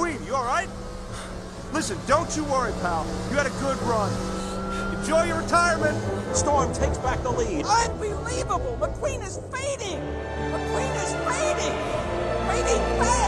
Queen, you alright? Listen, don't you worry, pal. You had a good run. Enjoy your retirement! Storm takes back the lead. Unbelievable! The queen is fading! The queen is fading! Fading fast!